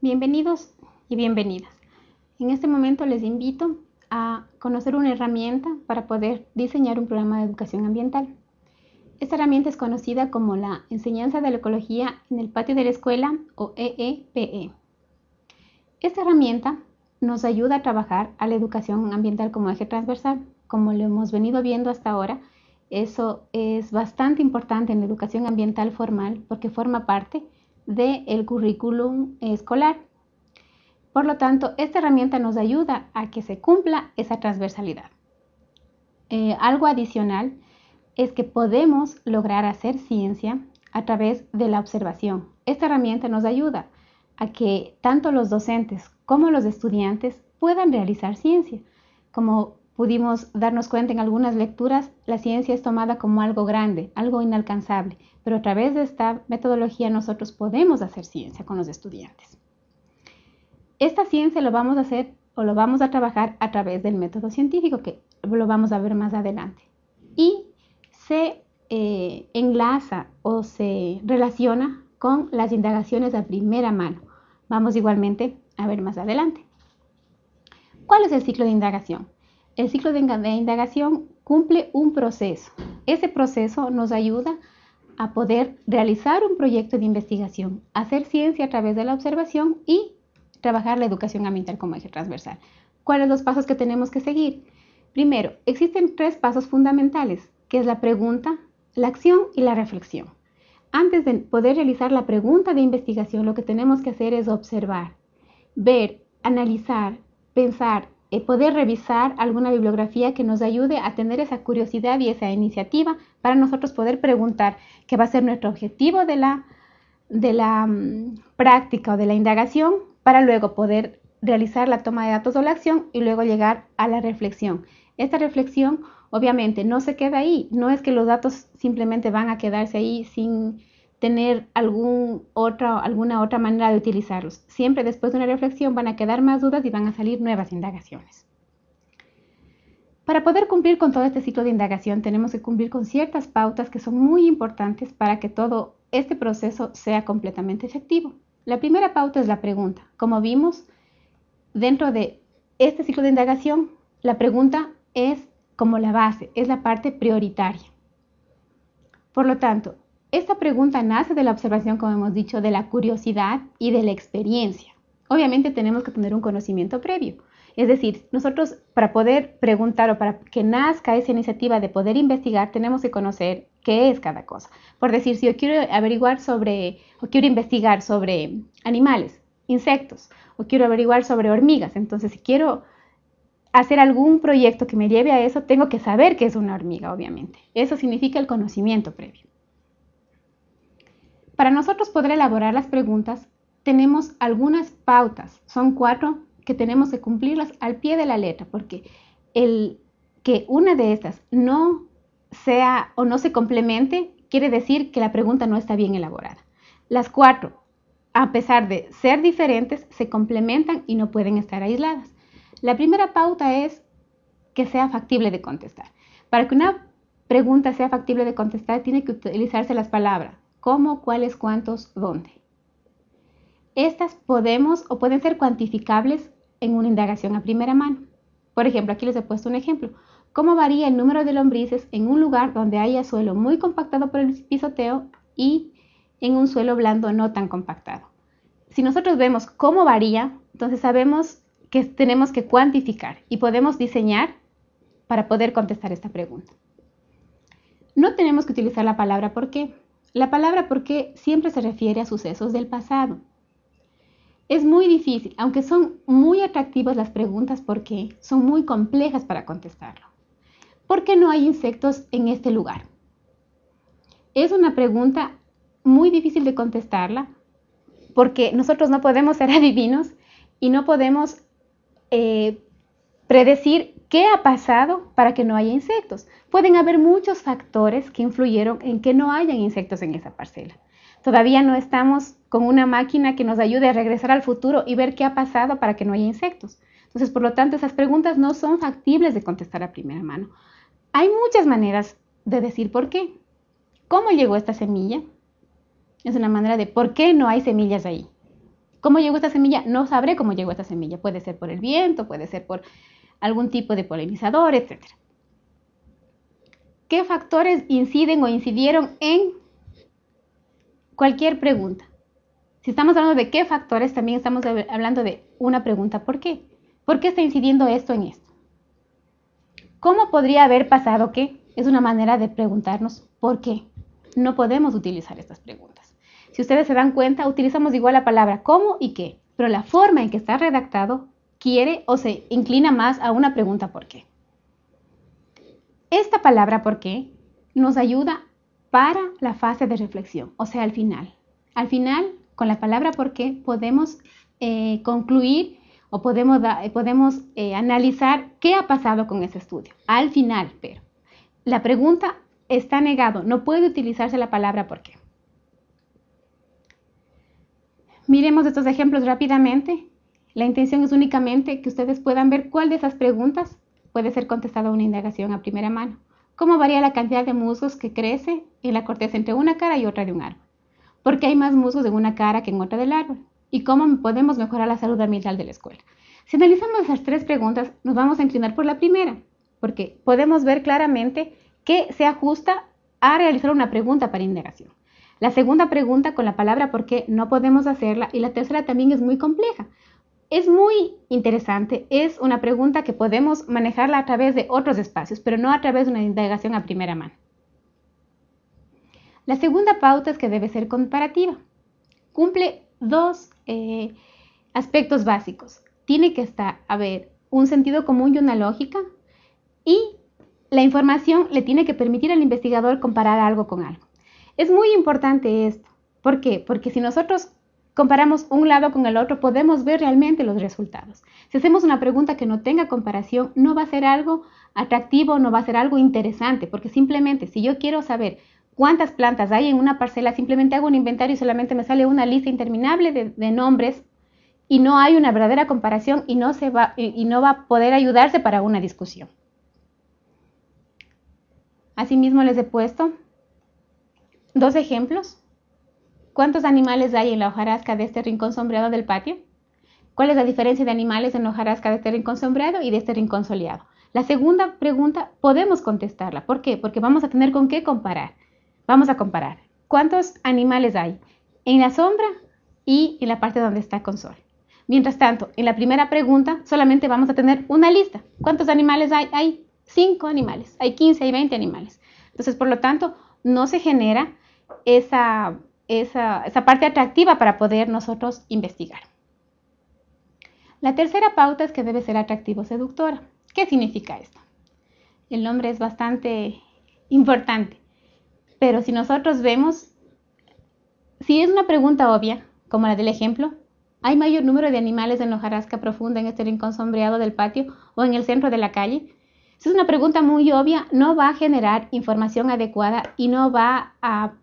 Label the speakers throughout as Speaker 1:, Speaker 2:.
Speaker 1: Bienvenidos y bienvenidas. En este momento les invito a conocer una herramienta para poder diseñar un programa de educación ambiental. Esta herramienta es conocida como la enseñanza de la ecología en el patio de la escuela o EEPE. E. Esta herramienta nos ayuda a trabajar a la educación ambiental como eje transversal. Como lo hemos venido viendo hasta ahora, eso es bastante importante en la educación ambiental formal porque forma parte del currículum escolar. Por lo tanto, esta herramienta nos ayuda a que se cumpla esa transversalidad. Eh, algo adicional es que podemos lograr hacer ciencia a través de la observación. Esta herramienta nos ayuda a que tanto los docentes como los estudiantes puedan realizar ciencia. Como pudimos darnos cuenta en algunas lecturas, la ciencia es tomada como algo grande, algo inalcanzable, pero a través de esta metodología nosotros podemos hacer ciencia con los estudiantes. Esta ciencia lo vamos a hacer o lo vamos a trabajar a través del método científico, que lo vamos a ver más adelante. Y se eh, enlaza o se relaciona con las indagaciones a primera mano. Vamos igualmente a ver más adelante. ¿Cuál es el ciclo de indagación? El ciclo de indagación cumple un proceso. Ese proceso nos ayuda a poder realizar un proyecto de investigación, hacer ciencia a través de la observación y trabajar la educación ambiental como eje transversal. ¿Cuáles son los pasos que tenemos que seguir? Primero, existen tres pasos fundamentales que es la pregunta, la acción y la reflexión. Antes de poder realizar la pregunta de investigación, lo que tenemos que hacer es observar, ver, analizar, pensar, eh, poder revisar alguna bibliografía que nos ayude a tener esa curiosidad y esa iniciativa para nosotros poder preguntar qué va a ser nuestro objetivo de la, de la mm, práctica o de la indagación para luego poder realizar la toma de datos o la acción y luego llegar a la reflexión. Esta reflexión obviamente no se queda ahí, no es que los datos simplemente van a quedarse ahí sin tener algún alguna otra manera de utilizarlos. Siempre después de una reflexión van a quedar más dudas y van a salir nuevas indagaciones. Para poder cumplir con todo este ciclo de indagación tenemos que cumplir con ciertas pautas que son muy importantes para que todo este proceso sea completamente efectivo. La primera pauta es la pregunta. Como vimos, dentro de este ciclo de indagación, la pregunta es como la base, es la parte prioritaria. Por lo tanto, esta pregunta nace de la observación, como hemos dicho, de la curiosidad y de la experiencia. Obviamente tenemos que tener un conocimiento previo. Es decir, nosotros para poder preguntar o para que nazca esa iniciativa de poder investigar, tenemos que conocer qué es cada cosa. Por decir, si yo quiero averiguar sobre o quiero investigar sobre animales, insectos, o quiero averiguar sobre hormigas, entonces si quiero hacer algún proyecto que me lleve a eso, tengo que saber que es una hormiga, obviamente. Eso significa el conocimiento previo. Para nosotros poder elaborar las preguntas, tenemos algunas pautas, son cuatro que tenemos que cumplirlas al pie de la letra, porque el que una de estas no sea o no se complemente quiere decir que la pregunta no está bien elaborada. Las cuatro, a pesar de ser diferentes, se complementan y no pueden estar aisladas. La primera pauta es que sea factible de contestar. Para que una pregunta sea factible de contestar, tiene que utilizarse las palabras cómo, cuáles, cuántos, dónde. Estas podemos o pueden ser cuantificables en una indagación a primera mano. Por ejemplo, aquí les he puesto un ejemplo. ¿Cómo varía el número de lombrices en un lugar donde haya suelo muy compactado por el pisoteo y en un suelo blando no tan compactado? Si nosotros vemos cómo varía, entonces sabemos que tenemos que cuantificar y podemos diseñar para poder contestar esta pregunta. No tenemos que utilizar la palabra por qué. La palabra por qué siempre se refiere a sucesos del pasado. Es muy difícil, aunque son muy atractivas las preguntas por qué, son muy complejas para contestarlo. ¿Por qué no hay insectos en este lugar? Es una pregunta muy difícil de contestarla porque nosotros no podemos ser adivinos y no podemos eh, predecir qué ha pasado para que no haya insectos. Pueden haber muchos factores que influyeron en que no hayan insectos en esa parcela. Todavía no estamos con una máquina que nos ayude a regresar al futuro y ver qué ha pasado para que no haya insectos. Entonces, por lo tanto, esas preguntas no son factibles de contestar a primera mano. Hay muchas maneras de decir por qué. ¿Cómo llegó esta semilla? Es una manera de por qué no hay semillas ahí. ¿Cómo llegó esta semilla? No sabré cómo llegó esta semilla. Puede ser por el viento, puede ser por algún tipo de polinizador, etc. ¿Qué factores inciden o incidieron en cualquier pregunta? Si estamos hablando de qué factores, también estamos hablando de una pregunta, ¿por qué? ¿Por qué está incidiendo esto en esto? ¿Cómo podría haber pasado qué? Es una manera de preguntarnos por qué. No podemos utilizar estas preguntas. Si ustedes se dan cuenta, utilizamos igual la palabra cómo y qué, pero la forma en que está redactado quiere o se inclina más a una pregunta por qué. Esta palabra por qué nos ayuda para la fase de reflexión, o sea, al final. Al final, con la palabra por qué, podemos eh, concluir o podemos, eh, podemos eh, analizar qué ha pasado con ese estudio. Al final, pero la pregunta está negado, no puede utilizarse la palabra por qué. Miremos estos ejemplos rápidamente. La intención es únicamente que ustedes puedan ver cuál de esas preguntas puede ser contestada una indagación a primera mano. ¿Cómo varía la cantidad de musgos que crece en la corteza entre una cara y otra de un árbol? ¿Por qué hay más musgos en una cara que en otra del árbol? ¿Y cómo podemos mejorar la salud ambiental de la escuela? Si analizamos esas tres preguntas, nos vamos a inclinar por la primera, porque podemos ver claramente que se ajusta a realizar una pregunta para indagación. La segunda pregunta con la palabra por qué no podemos hacerla y la tercera también es muy compleja. Es muy interesante, es una pregunta que podemos manejarla a través de otros espacios, pero no a través de una indagación a primera mano. La segunda pauta es que debe ser comparativa. Cumple dos eh, aspectos básicos. Tiene que estar, a ver, un sentido común y una lógica y la información le tiene que permitir al investigador comparar algo con algo. Es muy importante esto. ¿Por qué? Porque si nosotros comparamos un lado con el otro, podemos ver realmente los resultados. Si hacemos una pregunta que no tenga comparación, no va a ser algo atractivo, no va a ser algo interesante, porque simplemente si yo quiero saber cuántas plantas hay en una parcela, simplemente hago un inventario y solamente me sale una lista interminable de, nombres y no hay una verdadera comparación y no, va, y no va a poder ayudarse para una discusión. Asimismo les he puesto Dos ejemplos. ¿Cuántos animales hay en la hojarasca de este rincón sombreado del patio? ¿Cuál es la diferencia de animales en la hojarasca de este rincón sombreado y de este rincón soleado? La segunda pregunta podemos contestarla. ¿Por qué? Porque vamos a tener con qué comparar. Vamos a comparar. ¿Cuántos animales hay en la sombra y en la parte donde está con sol? Mientras tanto, en la primera pregunta solamente vamos a tener una lista. ¿Cuántos animales hay? Hay cinco animales, hay 15, hay 20 animales. Entonces, por lo tanto, no se genera esa, esa, parte atractiva para poder nosotros investigar. La tercera pauta es que debe ser atractivo seductora. ¿Qué significa esto? El nombre es bastante importante, pero si nosotros vemos, si es una pregunta obvia, como la del ejemplo, ¿hay mayor número de animales en hojarasca profunda en este rincón sombreado del patio o en el centro de la calle? Si es una pregunta muy obvia, no va a generar información adecuada y no va a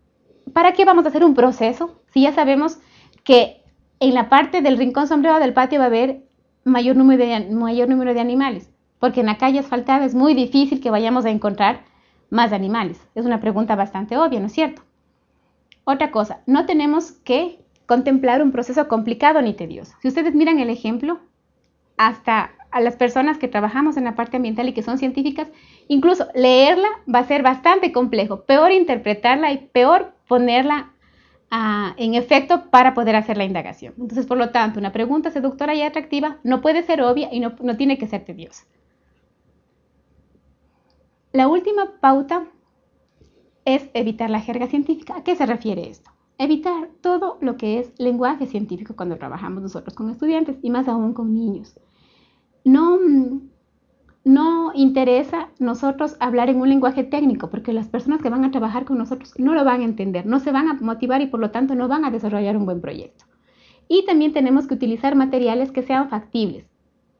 Speaker 1: ¿para qué vamos a hacer un proceso si ya sabemos que en la parte del rincón sombreado del patio va a haber mayor número de, mayor número de animales? Porque en la calle asfaltada es muy difícil que vayamos a encontrar más animales. Es una pregunta bastante obvia, ¿no es cierto? Otra cosa, no tenemos que contemplar un proceso complicado ni tedioso. Si ustedes miran el ejemplo, hasta a las personas que trabajamos en la parte ambiental y que son científicas, incluso leerla va a ser bastante complejo, peor interpretarla y peor ponerla ah, en efecto para poder hacer la indagación. Entonces, por lo tanto, una pregunta seductora y atractiva no puede ser obvia y no, no tiene que ser tediosa. La última pauta es evitar la jerga científica. ¿A qué se refiere esto? Evitar todo lo que es lenguaje científico cuando trabajamos nosotros con estudiantes y más aún con niños no, no interesa nosotros hablar en un lenguaje técnico, porque las personas que van a trabajar con nosotros no lo van a entender, no se van a motivar y por lo tanto no van a desarrollar un buen proyecto. Y también tenemos que utilizar materiales que sean factibles.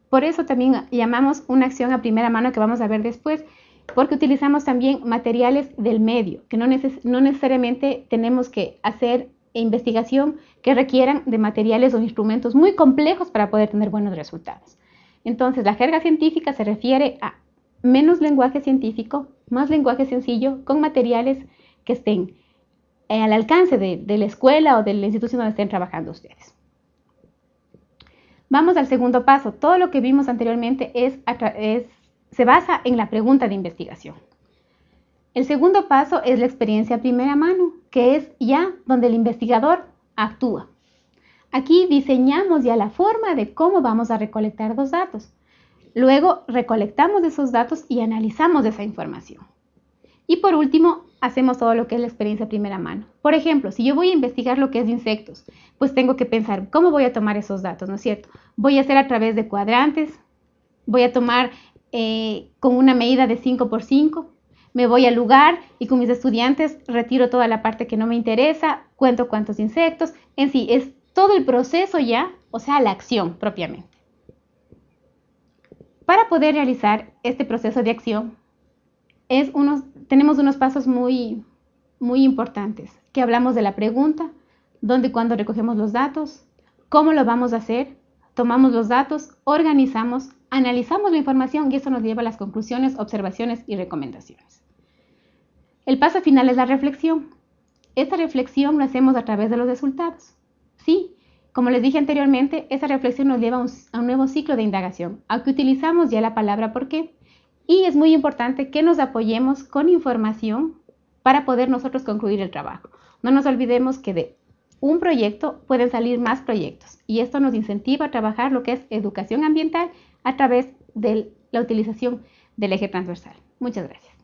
Speaker 1: Por eso también llamamos una acción a primera mano que vamos a ver después, porque utilizamos también materiales del medio, que no, no necesariamente tenemos que hacer investigación que requieran de materiales o instrumentos muy complejos para poder tener buenos resultados. Entonces, la jerga científica se refiere a menos lenguaje científico, más lenguaje sencillo, con materiales que estén eh, al alcance de, la escuela o de la institución donde estén trabajando ustedes. Vamos al segundo paso. Todo lo que vimos anteriormente se basa en la pregunta de investigación. El segundo paso es la experiencia a primera mano, que es ya donde el investigador actúa. Aquí diseñamos ya la forma de cómo vamos a recolectar los datos. Luego recolectamos esos datos y analizamos esa información. Y por último, hacemos todo lo que es la experiencia primera mano. Por ejemplo, si yo voy a investigar lo que es insectos, pues tengo que pensar cómo voy a tomar esos datos, ¿no es cierto? Voy a hacer a través de cuadrantes, voy a tomar eh, con una medida de 5 por 5, me voy al lugar y con mis estudiantes retiro toda la parte que no me interesa, cuento cuántos insectos, en sí, es todo el proceso ya, o sea, la acción propiamente. Para poder realizar este proceso de acción, tenemos unos pasos muy, muy importantes, que hablamos de la pregunta, dónde y cuándo recogemos los datos, cómo lo vamos a hacer, tomamos los datos, organizamos, analizamos la información y eso nos lleva a las conclusiones, observaciones y recomendaciones. El paso final es la reflexión. Esta reflexión lo hacemos a través de los resultados. Sí, como les dije anteriormente, esa reflexión nos lleva a un, nuevo ciclo de indagación, aunque utilizamos ya la palabra por qué. Y es muy importante que nos apoyemos con información para poder nosotros concluir el trabajo. No nos olvidemos que de un proyecto pueden salir más proyectos y esto nos incentiva a trabajar lo que es educación ambiental a través de la utilización del eje transversal. Muchas gracias.